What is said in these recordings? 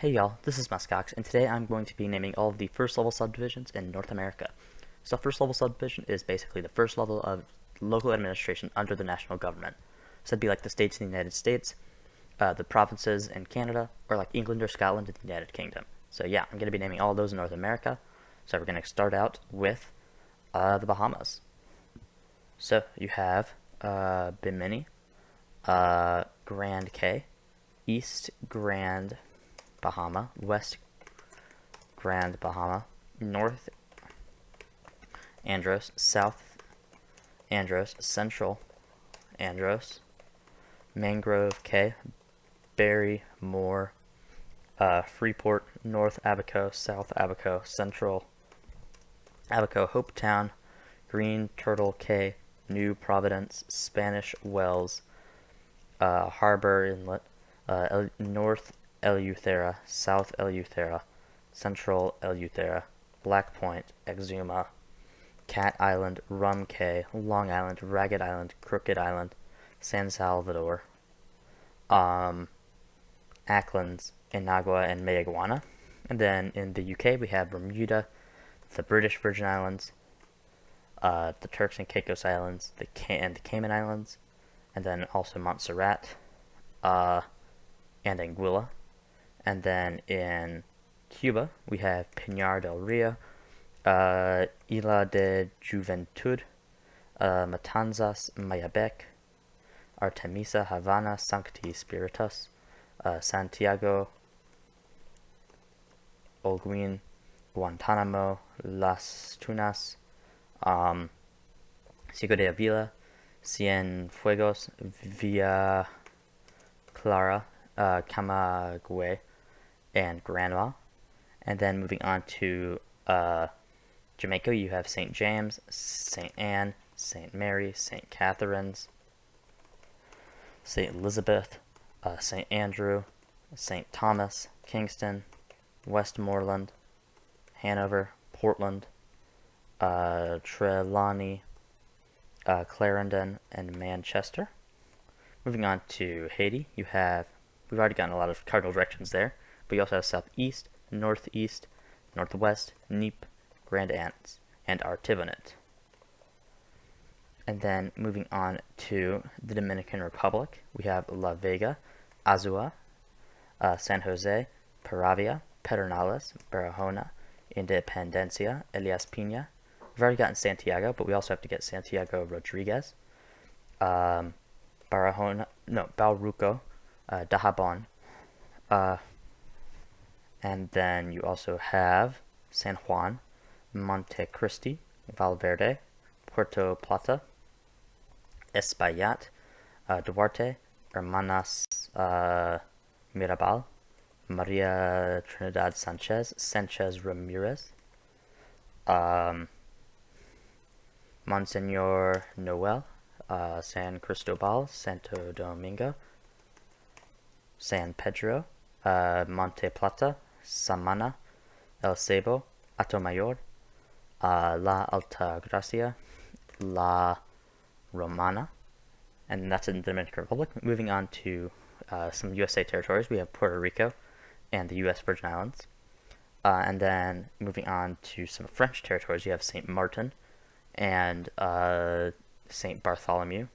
Hey y'all, this is Muskox, and today I'm going to be naming all of the first level subdivisions in North America. So first level subdivision is basically the first level of local administration under the national government. So it'd be like the states in the United States, uh, the provinces in Canada, or like England or Scotland in the United Kingdom. So yeah, I'm going to be naming all those in North America. So we're going to start out with uh, the Bahamas. So you have uh, Bimini, uh, Grand Cay, East Grand Bahama, West Grand Bahama, North Andros, South Andros, Central Andros, Mangrove Cay, Berry, Moore, uh, Freeport, North Abaco, South Abaco, Central Abaco, Hopetown, Green Turtle Cay, New Providence, Spanish Wells, uh, Harbor Inlet, uh, North Eleuthera, South Eleuthera, Central Eleuthera, Black Point, Exuma, Cat Island, Rum Cay, Long Island, Ragged Island, Crooked Island, San Salvador, um, Acklins, Inagua, and Mayaguana. And then in the UK, we have Bermuda, the British Virgin Islands, uh, the Turks and Caicos Islands, the and the Cayman Islands, and then also Montserrat, uh, and Anguilla. And then in Cuba, we have Pinar del Rio, uh, Isla de Juventud, uh, Matanzas, Mayabeque, Artemisa, Havana, Sancti Spiritus, uh, Santiago, Holguin, Guantanamo, Las Tunas, um, de Avila, Cienfuegos, Villa Clara, uh, Camagüey, and Granma. And then moving on to uh, Jamaica, you have St. James, St. Ann, St. Mary, St. Catherine's, St. Elizabeth, uh, St. Andrew, St. Thomas, Kingston, Westmoreland, Hanover, Portland, uh, Trelawny, uh, Clarendon, and Manchester. Moving on to Haiti, you have, we've already gotten a lot of cardinal directions there, but you also have southeast, northeast, northwest, Nippes, Grand Ants, and Artibonite. And then moving on to the Dominican Republic, we have La Vega, Azua, uh, San Jose, Peravia, Pedernales, Barahona, Independencia, Elias Pina. We've already gotten Santiago, but we also have to get Santiago Rodriguez, um, Barahona, no, Baoruco, uh, Dajabón, uh, and then you also have San Juan, Monte Cristi, Valverde, Puerto Plata, Espaillat, uh, Duarte, Hermanas uh, Mirabal, Maria Trinidad Sanchez, Sanchez Ramirez, um, Monsignor Noel, uh, San Cristobal, Santo Domingo, San Pedro, uh, Monte Plata, Samana, El Seibo, Atomayor, uh, La Altagracia, La Romana, and that's in the Dominican Republic. Moving on to uh, some USA territories, we have Puerto Rico and the U.S. Virgin Islands. Uh, and then moving on to some French territories, you have Saint Martin and uh, Saint Bartholomew.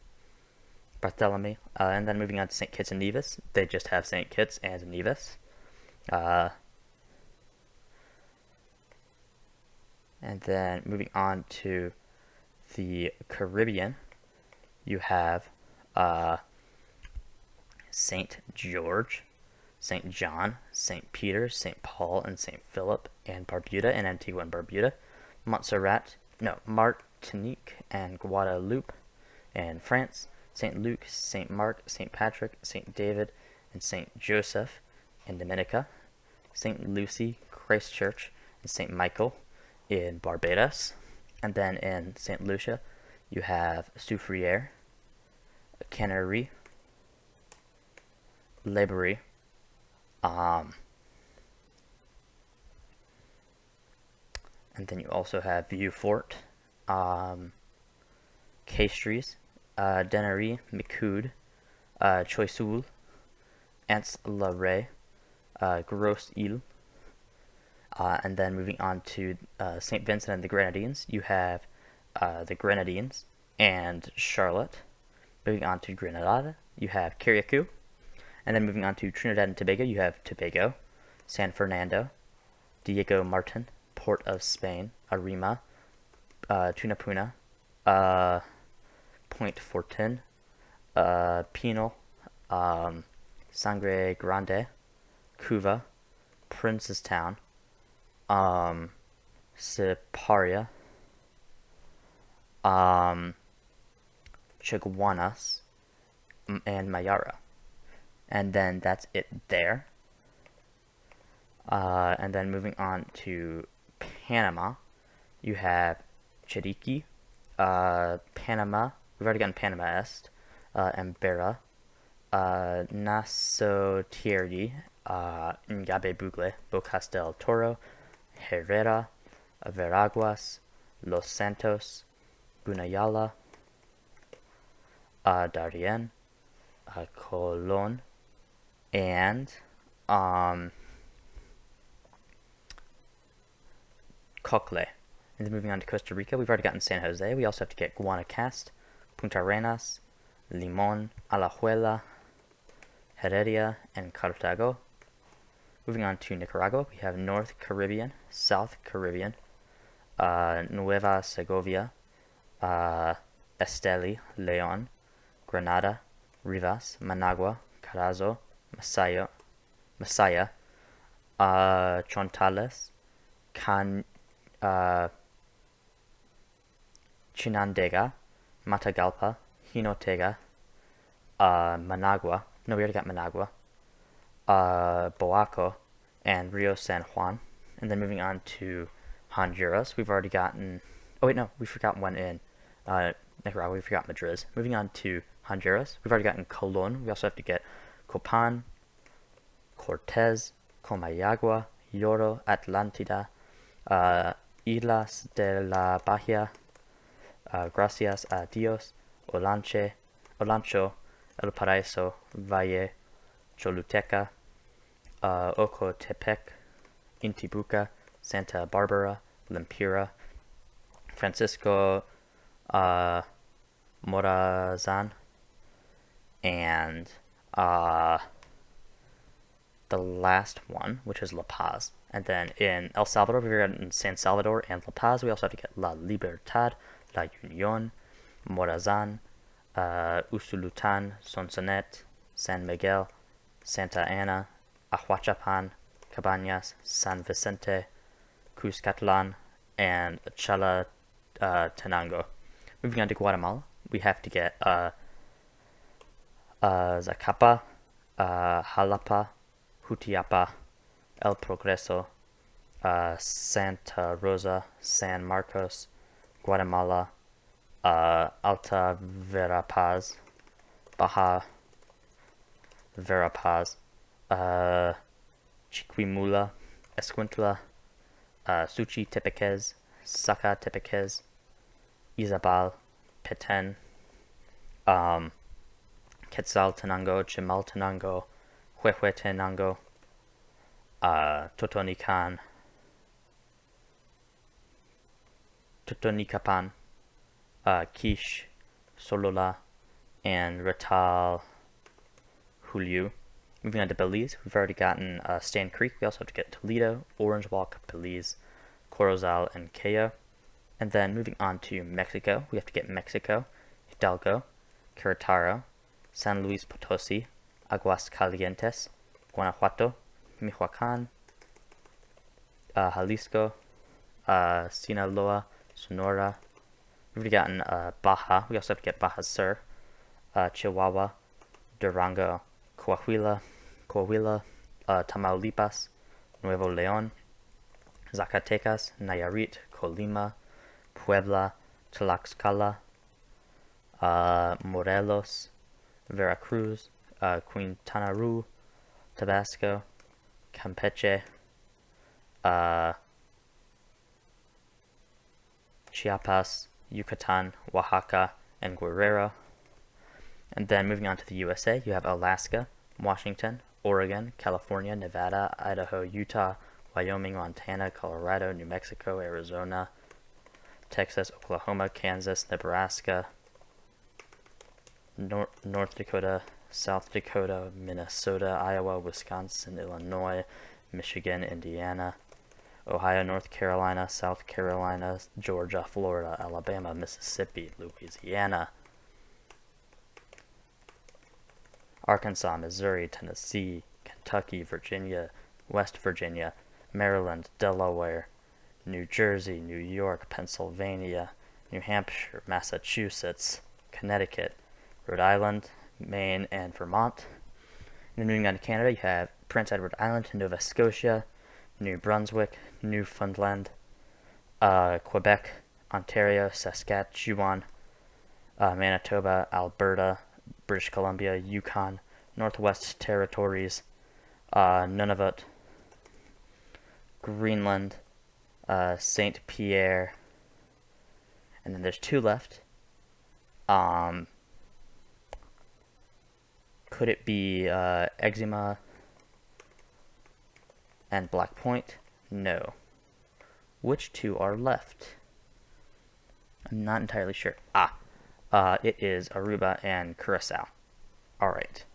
Bartholomew. Uh, and then moving on to St. Kitts and Nevis, they just have St. Kitts and Nevis. And then moving on to the Caribbean, you have uh, St. George, St. John, St. Peter, St. Paul, and St. Philip, and Barbuda and Antigua and Barbuda, Montserrat, no, Martinique and Guadeloupe, and France, St. Luke, St. Mark, St. Patrick, St. David, and St. Joseph in Dominica, St. Lucy, Christchurch, and St. Michael in Barbados. And then in St. Lucia, you have Soufriere, Canary, Laborie, um, and then you also have Vieux-Fort, um, Castries, uh, Dennery, Micoud, uh, Choiseul, Anse la Raye, uh, Gros Isle. Uh, and then moving on to uh, St. Vincent and the Grenadines, you have uh, the Grenadines and Charlotte. Moving on to Grenada, you have Carriacou. And then moving on to Trinidad and Tobago, you have Tobago, San Fernando, Diego Martin, Port of Spain, Arima, uh, Tunapuna, uh, Point Fortin, uh, Penal, um, Sangre Grande, Couva, Princestown, um, Siparia, um, Chaguanas, and Mayaro. And then that's it there. Uh, and then moving on to Panama, you have Chiriqui, uh, Panama, we've already gotten Panama Est, uh, Embera, uh, Nasotieri, uh, Ngabe Bugle, Bocas del Toro, Herrera, Veraguas, Los Santos, Guna Yala, uh, Darien, uh, Colon, and um, Cocle. And then moving on to Costa Rica, we've already gotten San Jose. We also have to get Guanacaste, Puntarenas, Limon, Alajuela, Heredia, and Cartago. Moving on to Nicaragua, we have North Caribbean, South Caribbean, uh, Nueva Segovia, uh, Esteli, Leon, Granada, Rivas, Managua, Carazo, Masaya, Masaya, uh, Chontales, Can, uh, Chinandega, Matagalpa, Jinotega, uh, Managua, no, we already got Managua, uh, Boaco, and Rio San Juan. And then moving on to Honduras, we've already gotten, oh wait, no, we forgot one in uh, Nicaragua, we forgot Madrid. Moving on to Honduras, we've already gotten Colon, we also have to get Copan, Cortez, Comayagua, Yoro, Atlantida, uh, Islas de la Bahia, uh, Gracias a Dios, Olanche, Olancho, El Paraíso, Valle, Choluteca, uh, Ocotepec, Intibuca, Santa Barbara, Lempira, Francisco uh, Morazan, and uh, the last one, which is La Paz. And then in El Salvador, got in San Salvador and La Paz, we also have to get La Libertad, La Union, Morazan, uh, Usulutan, Sonsonet, San Miguel, Santa Ana, Ahuachapan, Cabañas, San Vicente, Cuscatlan, and Chala uh, Tenango. Moving on to Guatemala, we have to get uh, uh, Zacapa, uh, Jalapa, Jutiapa, El Progreso, uh, Santa Rosa, San Marcos, Guatemala, uh, Alta Verapaz, Baja Verapaz, uh, Chiquimula, Escuintla, uh, Suchitepéquez, Saca Tepequez, Izabal, Petén, um, Quetzaltenango, Chimaltenango, Huehuetenango, uh, Totonican, Totonicapan, uh, Quiche, Solola, and Ratal Julio. Moving on to Belize, we've already gotten uh, Stann Creek. We also have to get Toledo, Orange Walk, Belize, Corozal, and Cayo. And then moving on to Mexico, we have to get Mexico, Hidalgo, Querétaro, San Luis Potosi, Aguascalientes, Guanajuato, Michoacan, uh, Jalisco, uh, Sinaloa, Sonora. We've already gotten uh, Baja. We also have to get Baja Sur, uh, Chihuahua, Durango, Coahuila, Coahuila, uh, Tamaulipas, Nuevo León, Zacatecas, Nayarit, Colima, Puebla, Tlaxcala, uh, Morelos, Veracruz, uh, Quintana Roo, Tabasco, Campeche, uh, Chiapas, Yucatan, Oaxaca, and Guerrero. And then moving on to the USA, you have Alaska, Washington, Oregon, California, Nevada, Idaho, Utah, Wyoming, Montana, Colorado, New Mexico, Arizona, Texas, Oklahoma, Kansas, Nebraska, Nor- North Dakota, South Dakota, Minnesota, Iowa, Wisconsin, Illinois, Michigan, Indiana, Ohio, North Carolina, South Carolina, Georgia, Florida, Alabama, Mississippi, Louisiana, Arkansas, Missouri, Tennessee, Kentucky, Virginia, West Virginia, Maryland, Delaware, New Jersey, New York, Pennsylvania, New Hampshire, Massachusetts, Connecticut, Rhode Island, Maine, and Vermont. In New England, Canada, you have Prince Edward Island, Nova Scotia, New Brunswick, Newfoundland, uh, Quebec, Ontario, Saskatchewan, uh, Manitoba, Alberta, British Columbia, Yukon, Northwest Territories, uh, Nunavut, Greenland, uh, Saint Pierre, and then there's two left. Um, could it be uh, Exuma and Black Point? No. Which two are left? I'm not entirely sure. Ah, uh, it is Aruba and Curacao. Alright.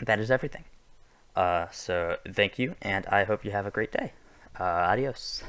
That is everything. Uh, so, thank you, and I hope you have a great day. Uh, adios.